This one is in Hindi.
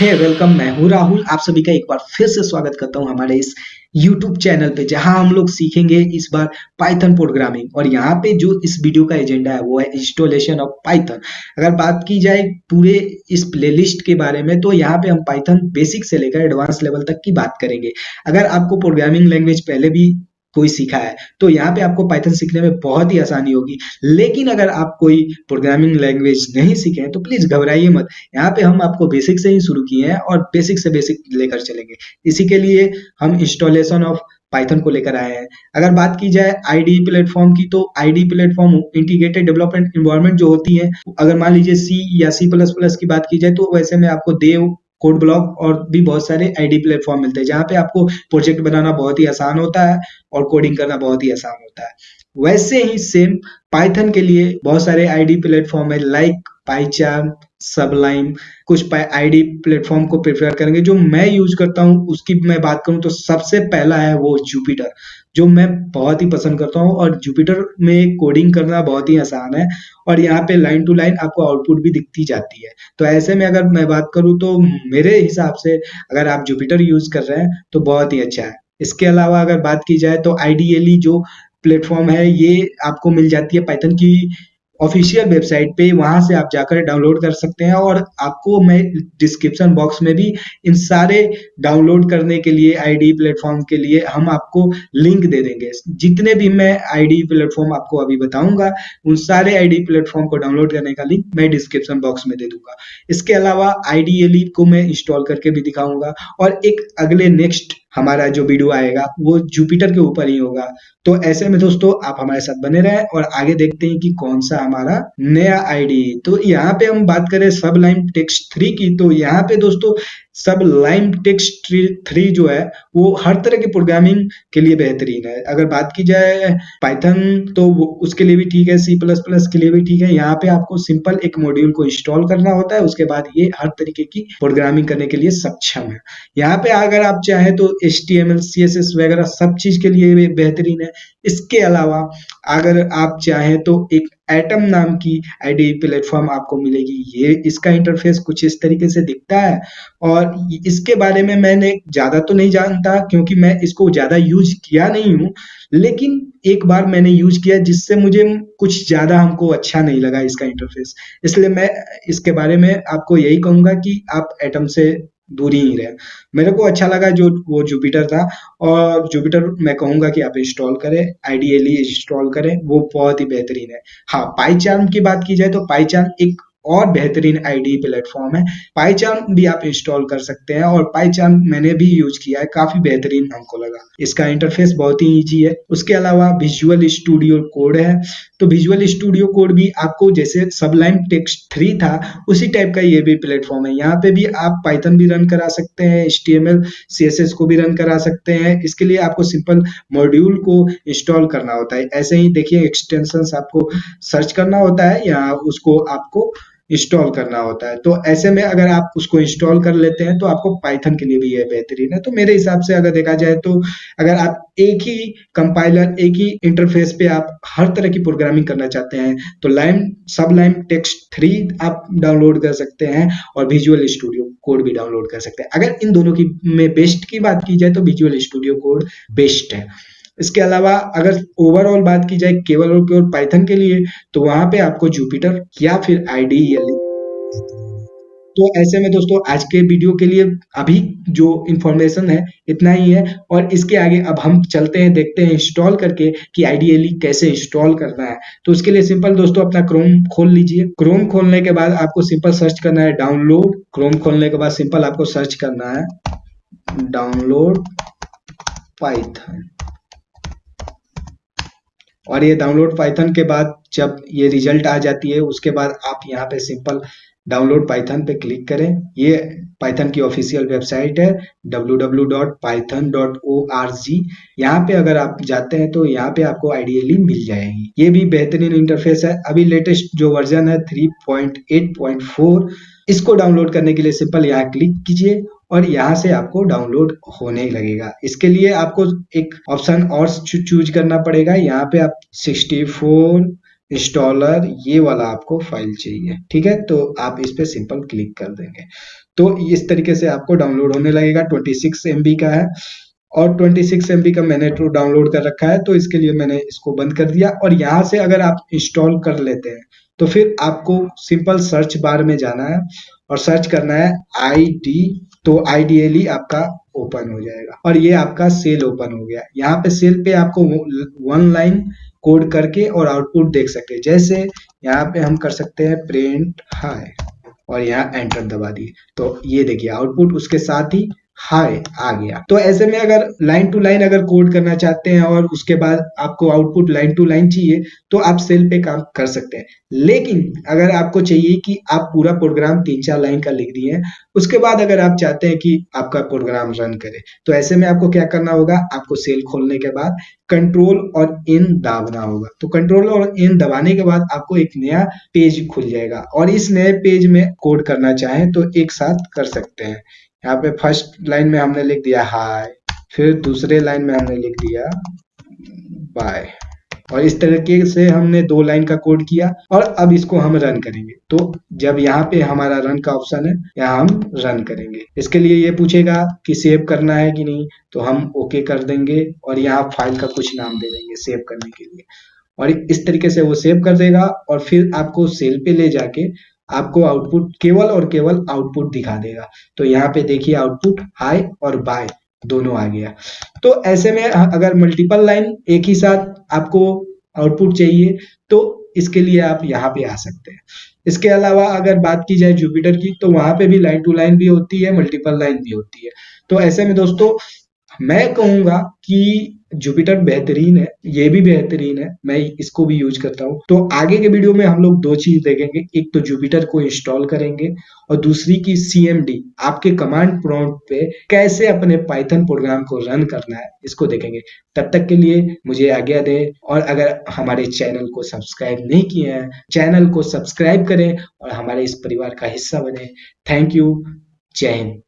हे वेलकम मैं हूँ राहुल। आप सभी का एक बार फिर से स्वागत करता हूँ हमारे इस YouTube चैनल पे, जहाँ हम लोग सीखेंगे इस बार पाइथन प्रोग्रामिंग और यहाँ पे जो इस वीडियो का एजेंडा है, वो है इंस्टॉलेशन ऑफ़ पाइथन अगर बात की जाए पूरे इस प्लेलिस्ट के बारे में तो यहाँ पे हम पाइथन बेसिक से लेकर एडवांस लेवल तक की बात करेंगे। अगर आपको प्रोग्रामिंग लैंग्वेज पहले भी कोई सीखा है। तो यहाँ पे आपको पाइथन सीखने में बहुत ही आसानी होगी। लेकिन अगर आप कोई प्रोग्रामिंग लैंग्वेज नहीं सीखे हैं तो प्लीज़ घबराइए मत। यहाँ पे हम आपको बेसिक से ही शुरू किए हैं और बेसिक से बेसिक लेकर चलेंगे। इसी के लिए हम इंस्टॉलेशन ऑफ़ पाइथन को लेकर आए हैं। अगर बात की जाए आईडी प्लेटफॉर्म की तो ID platform integrated development environment जो होती है, अगर मान लीजिए सी या सी प्लस प्लस की बात की जाए तो वैसे में आपको देव कोड ब्लॉक और भी बहुत सारे आईडी प्लेटफॉर्म मिलते हैं, जहाँ पे आपको प्रोजेक्ट बनाना बहुत ही आसान होता है और कोडिंग करना बहुत ही आसान होता है। वैसे ही सेम पाइथन के लिए बहुत सारे आईडी प्लेटफॉर्म है लाइक पाईचार्म सबलाइम कुछ आईडी प्लेटफॉर्म को प्रेफर करेंगे। जो मैं यूज़ करता हूँ, उसकी मैं बात करूँ तो सबसे पहला है वो जुपिटर जो मैं बहुत ही पसंद करता हूँ। और जुपिटर में कोडिंग करना बहुत ही आसान है और यहाँ पे लाइन टू लाइन आपको आउटपुट भी दिखती जाती है। तो ऐसे में अगर मैं बात करूँ तो मेरे हिसाब से अगर आप जुपिटर यूज़ कर रहे हैं तो बहुत ही अच्छा है। इसके अलावा अगर बात की जाए तो आइडियली जो प्लेटफॉर्म है, ये आपको मिल जाती है पाइथन की ऑफिशियल वेबसाइट पे वहाँ से आप जाकर डाउनलोड कर सकते हैं और आपको मैं डिस्क्रिप्शन बॉक्स में भी इन सारे डाउनलोड करने के लिए आईडी प्लेटफॉर्म के लिए हम आपको लिंक दे देंगे। जितने भी मैं आईडी प्लेटफॉर्म आपको अभी बताऊँगा, उन सारे आईडी प्लेटफॉर्म को डाउनलोड करने का लिंक मैं डिस्क्रिप्शन बॉक्स में दे दूँगा। इसके अलावा आईडी को मैं इंस्टॉल करके भी दिखाऊँगा और एक अगले नेक्स्ट हमारा जो वीडियो आएगा, वो जुपिटर के ऊपर ही होगा। तो ऐसे में दोस्तों, आप हमारे साथ बने रहें और आगे देखते हैं कि कौन सा हमारा नया आईडी तो यहाँ पे हम बात करें सब लाइन टेक्स्ट थ्री की तो यहाँ पे दोस्तों सब लाइन टेक्स्ट थ्री जो है, वो हर तरह की प्रोग्रामिंग के लिए बेहतरीन है। अगर बात की जाए पाइथन तो उसके लिए भी ठीक है सी प्लस प्लस के लिए भी ठीक है। यहाँ पे आपको सिंपल एक मॉड्यूल को इंस्टॉल करना होता है, उसके बाद ये हर तरीके की प्रोग्रामिंग करने के लिए सक्षम है। यहाँ पे अगर आप चाहें तो H T M L C S S वगैरह सब चीज़ के लिए बेहतरीन है। इसके अलावा अगर आप चाहें तो एक एटम नाम की आईडी प्लेटफॉर्म आपको मिलेगी। ये इसका इंटरफेस कुछ इस तरीके से दिखता है। और इसके बारे में मैंने ज़्यादा तो नहीं जानता क्योंकि मैं इसको ज़्यादा यूज़ किया नहीं हूँ। लेकिन एक बार मैंने यूज़ किया जिससे मुझे कुछ ज़्यादा हमको अच्छा नहीं लगा इसका इंटरफेस इसलिए मैं इसके बारे में आपको यही कहूँगा कि आप एटम से दूरी ही रहे। मेरे को अच्छा लगा जो, वो जुपिटर था और जुपिटर मैं कहूँगा कि आप इंस्टॉल करें आइडियली इंस्टॉल करें, वो बहुत ही बेहतरीन है। हाँ पाईचार्म की बात की जाए तो पाईचार्म एक और बेहतरीन आईडी प्लेटफॉर्म है। पाईचार्म भी आप इंस्टॉल कर सकते हैं और पाईचार्म मैंने भी यूज़ किया है, काफ़ी बेहतरीन हमको लगा। इसका इंटरफेस बहुत ही इजी है। उसके अलावा विजुअल स्टूडियो कोड है। तो विजुअल स्टूडियो कोड भी आपको जैसे सबलाइन टेक्स्ट थ्री था, उसी टाइप का ये भी प्लेटफॉर्म है। यहाँ पे भी आप पाइथन भी रन करा सकते हैं एच टी को भी रन करा सकते हैं। इसके लिए आपको सिंपल मॉड्यूल को इंस्टॉल करना होता है। ऐसे ही देखिए एक्सटेंशन आपको सर्च करना होता है। या उसको आपको इंस्टॉल करना होता है। तो ऐसे में अगर आप उसको इंस्टॉल कर लेते हैं तो आपको पाइथन के लिए भी ये बेहतरीन है। तो मेरे हिसाब से अगर देखा जाए तो अगर आप एक ही कंपाइलर एक ही इंटरफेस पे आप हर तरह की प्रोग्रामिंग करना चाहते हैं तो लाइम सब लाइम टेक्स्ट थ्री आप डाउनलोड कर सकते हैं और विजुअल स्टूडियो कोड भी डाउनलोड कर सकते हैं। अगर इन दोनों की में बेस्ट की बात की जाए तो विजुअल स्टूडियो कोड बेस्ट है। इसके अलावा अगर ओवरऑल बात की जाए केवल और केवल पाइथन के लिए तो वहाँ पे आपको जुपिटर या फिर आईडी तो ऐसे में दोस्तों, आज के वीडियो के लिए अभी जो इंफॉर्मेशन है, इतना ही है। और इसके आगे अब हम चलते हैं, देखते हैं इंस्टॉल करके कि आइडियली कैसे इंस्टॉल करना है। तो उसके लिए सिंपल दोस्तों, अपना क्रोम खोल लीजिए। क्रोम खोलने के बाद आपको सिंपल सर्च करना है डाउनलोड क्रोम खोलने के बाद सिंपल आपको सर्च करना है डाउनलोड पाइथन और ये डाउनलोड पाइथन के बाद जब ये रिज़ल्ट आ जाती है, उसके बाद आप यहाँ पे सिंपल डाउनलोड पाइथन पे क्लिक करें। ये पाइथन की ऑफिशियल वेबसाइट है www.python.org यहाँ पे अगर आप जाते हैं तो यहाँ पे आपको आइडियली मिल जाएगी। ये भी बेहतरीन इंटरफेस है। अभी लेटेस्ट जो वर्जन है 3.8.4 इसको डाउनलोड करने के लिए सिंपल यहाँ क्लिक कीजिए और यहाँ से आपको डाउनलोड होने लगेगा। इसके लिए आपको एक ऑप्शन और चूज़ करना पड़ेगा। यहाँ पे आप 64 इंस्टॉलर ये वाला आपको फ़ाइल चाहिए। ठीक है? तो आप इस पे सिंपल क्लिक कर देंगे। तो इस तरीके से आपको डाउनलोड होने लगेगा। ट्वेंटी सिक्स का है। और 26 एम का मैंने तो डाउनलोड कर रखा है तो इसके लिए मैंने इसको बंद कर दिया। और यहाँ से अगर आप इंस्टॉल कर लेते हैं तो फिर आपको सिंपल सर्च बार में जाना है और सर्च करना है आई डी तो आइडियली आपका ओपन हो जाएगा। और ये आपका सेल ओपन हो गया। यहाँ पे सेल पे आपको वन लाइन कोड करके और आउटपुट देख सकते हैं। जैसे यहाँ पे हम कर सकते हैं प्रिंट हाई और यहाँ एंटर दबा दिए। तो ये देखिए आउटपुट उसके साथ ही हाय, आ गया। तो ऐसे में अगर लाइन टू लाइन अगर कोड करना चाहते हैं और उसके बाद आपको आउटपुट लाइन टू लाइन चाहिए तो आप सेल पे काम कर सकते हैं। लेकिन अगर आपको चाहिए कि आप पूरा प्रोग्राम तीन चार लाइन का लिख दिए, उसके बाद अगर आप चाहते हैं कि आपका प्रोग्राम रन करे तो ऐसे में आपको क्या करना होगा? आपको सेल खोलने के बाद कंट्रोल और इन दबाना होगा। तो कंट्रोल और इन दबाने के बाद आपको एक नया पेज खुल जाएगा। और इस नए पेज में कोड करना चाहें तो एक साथ कर सकते हैं। यहाँ पे फ़र्स्ट लाइन में हमने लिख दिया हाय फिर दूसरे लाइन में हमने लिख दिया बाय और इस तरीके से हमने दो लाइन का कोड किया और अब इसको हम रन करेंगे। तो जब यहाँ पे हमारा रन का ऑप्शन है, यहाँ हम रन करेंगे। इसके लिए ये पूछेगा कि सेव करना है कि नहीं तो हम ओके कर देंगे और यहाँ फ़ाइल का कुछ नाम दे देंगे सेव करने के लिए। और इस तरीके से वो सेव कर देगा और फिर आपको सेल पे ले जाके आपको आउटपुट केवल और केवल आउटपुट दिखा देगा। तो यहाँ पे देखिए आउटपुट हाई और बाय दोनों आ गया। तो ऐसे में अगर मल्टीपल लाइन एक ही साथ आपको आउटपुट चाहिए तो इसके लिए आप यहाँ पे आ सकते हैं। इसके अलावा अगर बात की जाए जुपिटर की तो वहाँ पे भी लाइन टू लाइन भी होती है मल्टीपल लाइन भी होती है। तो ऐसे में दोस्तों मैं कहूँगा कि जुपिटर बेहतरीन है, ये भी बेहतरीन है, मैं इसको भी यूज़ करता हूँ। तो आगे के वीडियो में हम लोग दो चीज़ देखेंगे, एक तो जुपिटर को इंस्टॉल करेंगे और दूसरी की सीएमडी आपके कमांड प्रॉम्प्ट पे कैसे अपने पाइथन प्रोग्राम को रन करना है, इसको देखेंगे। तब तक के लिए मुझे आज्ञा दे और अगर हमारे चैनल को सब्सक्राइब नहीं किए हैं, चैनल को सब्सक्राइब करें और हमारे इस परिवार का हिस्सा बने। थैंक यू, जय हिंद।